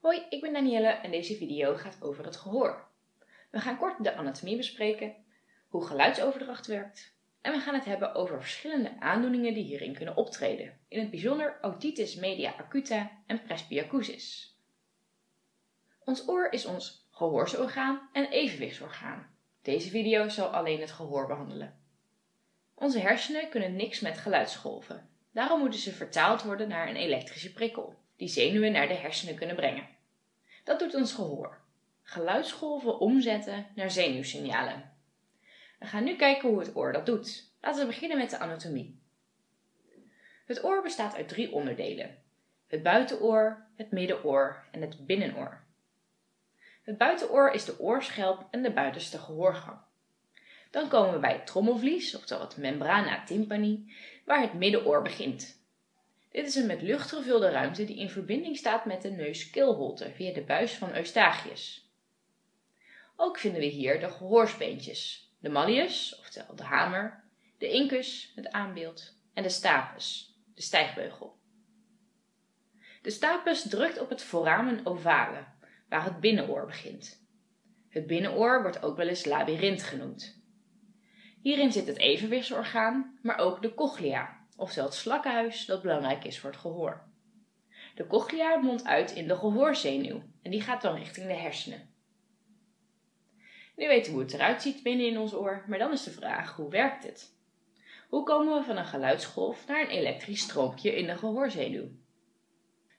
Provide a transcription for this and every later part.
Hoi, ik ben Danielle en deze video gaat over het gehoor. We gaan kort de anatomie bespreken, hoe geluidsoverdracht werkt en we gaan het hebben over verschillende aandoeningen die hierin kunnen optreden, in het bijzonder otitis media acuta en presbyacusis. Ons oor is ons gehoorsorgaan en evenwichtsorgaan. Deze video zal alleen het gehoor behandelen. Onze hersenen kunnen niks met geluidsgolven. Daarom moeten ze vertaald worden naar een elektrische prikkel, die zenuwen naar de hersenen kunnen brengen. Dat doet ons gehoor. Geluidsgolven omzetten naar zenuwsignalen. We gaan nu kijken hoe het oor dat doet. Laten we beginnen met de anatomie. Het oor bestaat uit drie onderdelen. Het buitenoor, het middenoor en het binnenoor. Het buitenoor is de oorschelp en de buitenste gehoorgang. Dan komen we bij het trommelvlies, oftewel het membrana tympani, waar het middenoor begint. Dit is een met lucht gevulde ruimte die in verbinding staat met de neus-keelholte via de buis van Eustachius. Ook vinden we hier de gehoorsbeentjes, de malleus, oftewel de hamer, de incus, het aanbeeld, en de stapes, de stijgbeugel. De stapes drukt op het foramen ovale, waar het binnenoor begint. Het binnenoor wordt ook wel eens labyrint genoemd. Hierin zit het evenwichtsorgaan, maar ook de cochlea, oftewel het slakkenhuis dat belangrijk is voor het gehoor. De cochlea mondt uit in de gehoorzenuw en die gaat dan richting de hersenen. Nu weten we hoe het eruit ziet binnen in ons oor, maar dan is de vraag, hoe werkt het? Hoe komen we van een geluidsgolf naar een elektrisch stroompje in de gehoorzenuw?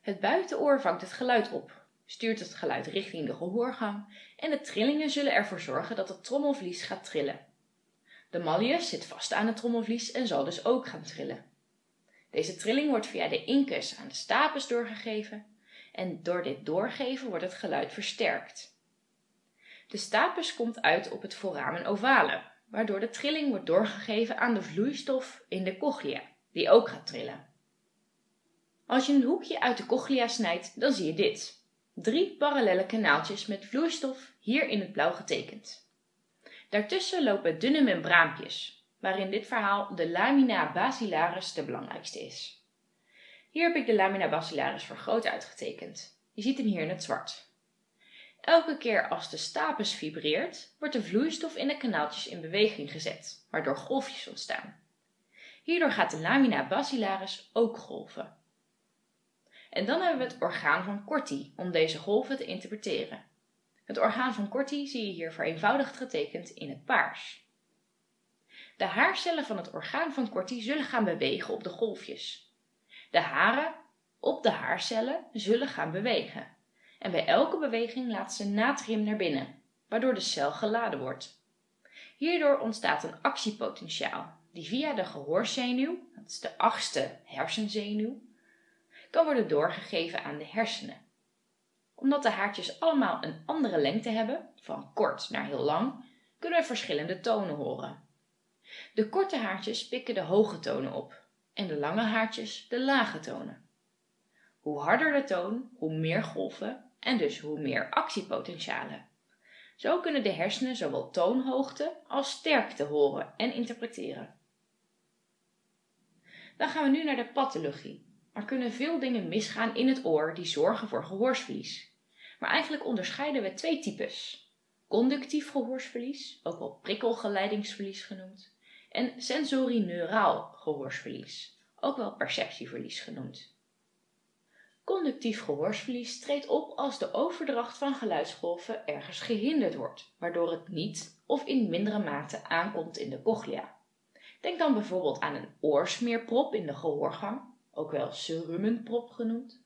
Het buitenoor vangt het geluid op, stuurt het geluid richting de gehoorgang en de trillingen zullen ervoor zorgen dat het trommelvlies gaat trillen. De malleus zit vast aan het trommelvlies en zal dus ook gaan trillen. Deze trilling wordt via de incus aan de stapes doorgegeven en door dit doorgeven wordt het geluid versterkt. De stapes komt uit op het foramen ovale, waardoor de trilling wordt doorgegeven aan de vloeistof in de cochlea, die ook gaat trillen. Als je een hoekje uit de cochlea snijdt, dan zie je dit. Drie parallelle kanaaltjes met vloeistof hier in het blauw getekend. Daartussen lopen dunne membraampjes, waarin dit verhaal de lamina basilaris de belangrijkste is. Hier heb ik de lamina basilaris vergroot uitgetekend. Je ziet hem hier in het zwart. Elke keer als de stapes vibreert, wordt de vloeistof in de kanaaltjes in beweging gezet, waardoor golfjes ontstaan. Hierdoor gaat de lamina basilaris ook golven. En dan hebben we het orgaan van Corti om deze golven te interpreteren. Het orgaan van Corti zie je hier vereenvoudigd getekend in het paars. De haarcellen van het orgaan van Corti zullen gaan bewegen op de golfjes. De haren op de haarcellen zullen gaan bewegen. En bij elke beweging laat ze natrium naar binnen, waardoor de cel geladen wordt. Hierdoor ontstaat een actiepotentiaal, die via de gehoorzenuw, dat is de achtste hersenzenuw, kan worden doorgegeven aan de hersenen omdat de haartjes allemaal een andere lengte hebben, van kort naar heel lang, kunnen we verschillende tonen horen. De korte haartjes pikken de hoge tonen op en de lange haartjes de lage tonen. Hoe harder de toon, hoe meer golven en dus hoe meer actiepotentialen. Zo kunnen de hersenen zowel toonhoogte als sterkte horen en interpreteren. Dan gaan we nu naar de pathologie. Er kunnen veel dingen misgaan in het oor die zorgen voor gehoorsverlies. Maar eigenlijk onderscheiden we twee types. Conductief gehoorsverlies, ook wel prikkelgeleidingsverlies genoemd, en sensorineuraal gehoorsverlies, ook wel perceptieverlies genoemd. Conductief gehoorsverlies treedt op als de overdracht van geluidsgolven ergens gehinderd wordt, waardoor het niet of in mindere mate aankomt in de cochlea. Denk dan bijvoorbeeld aan een oorsmeerprop in de gehoorgang, ook wel cerumenprop genoemd,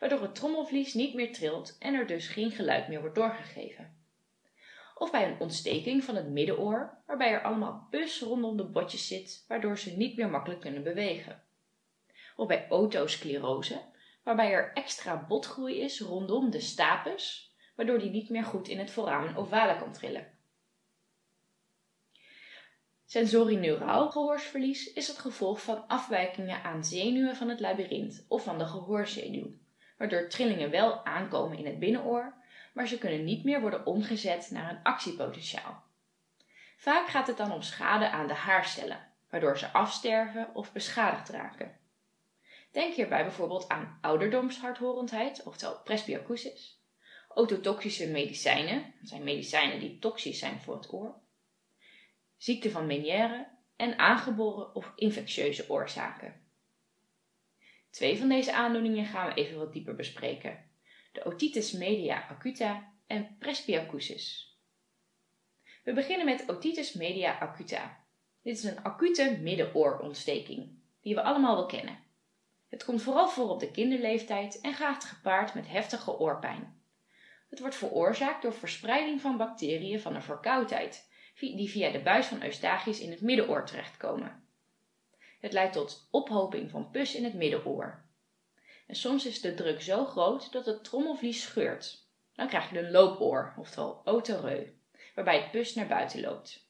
waardoor het trommelvlies niet meer trilt en er dus geen geluid meer wordt doorgegeven. Of bij een ontsteking van het middenoor, waarbij er allemaal pus rondom de botjes zit, waardoor ze niet meer makkelijk kunnen bewegen. Of bij otosclerose, waarbij er extra botgroei is rondom de stapes, waardoor die niet meer goed in het foramen ovale kan trillen. Sensorineuraal gehoorsverlies is het gevolg van afwijkingen aan zenuwen van het labyrint of van de gehoorzenuw, waardoor trillingen wel aankomen in het binnenoor, maar ze kunnen niet meer worden omgezet naar een actiepotentiaal. Vaak gaat het dan om schade aan de haarcellen, waardoor ze afsterven of beschadigd raken. Denk hierbij bijvoorbeeld aan ouderdomshardhorendheid, oftewel presbyacusis, ototoxische medicijnen, dat zijn medicijnen die toxisch zijn voor het oor, ziekte van Meniere en aangeboren of infectieuze oorzaken. Twee van deze aandoeningen gaan we even wat dieper bespreken. De otitis media acuta en presbyacusis. We beginnen met otitis media acuta. Dit is een acute middenoorontsteking, die we allemaal wel kennen. Het komt vooral voor op de kinderleeftijd en gaat gepaard met heftige oorpijn. Het wordt veroorzaakt door verspreiding van bacteriën van een verkoudheid, die via de buis van Eustachius in het middenoor terechtkomen. Het leidt tot ophoping van pus in het middenoor. En soms is de druk zo groot dat het trommelvlies scheurt. Dan krijg je een loopoor, oftewel otoreu, waarbij het pus naar buiten loopt.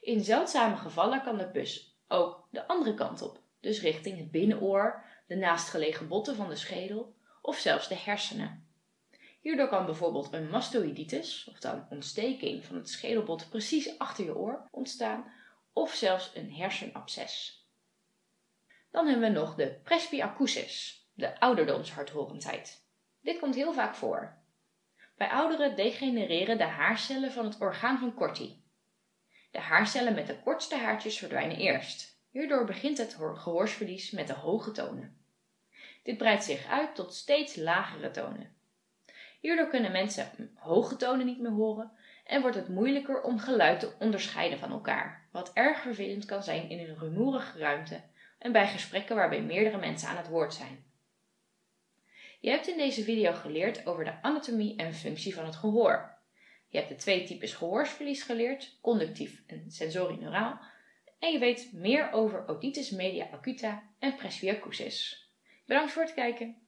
In zeldzame gevallen kan de pus ook de andere kant op, dus richting het binnenoor, de naastgelegen botten van de schedel of zelfs de hersenen. Hierdoor kan bijvoorbeeld een mastoïditis, of dan ontsteking van het schedelbot precies achter je oor, ontstaan, of zelfs een hersenabsces. Dan hebben we nog de presbyacusis, de ouderdomshardhorendheid. Dit komt heel vaak voor. Bij ouderen degenereren de haarcellen van het orgaan van Corti. De haarcellen met de kortste haartjes verdwijnen eerst. Hierdoor begint het gehoorsverlies met de hoge tonen. Dit breidt zich uit tot steeds lagere tonen. Hierdoor kunnen mensen hoge tonen niet meer horen en wordt het moeilijker om geluid te onderscheiden van elkaar, wat erg vervelend kan zijn in een rumoerige ruimte en bij gesprekken waarbij meerdere mensen aan het woord zijn. Je hebt in deze video geleerd over de anatomie en functie van het gehoor. Je hebt de twee types gehoorsverlies geleerd, conductief en sensorieneuraal, en je weet meer over otitis media acuta en presbyacusis. Bedankt voor het kijken.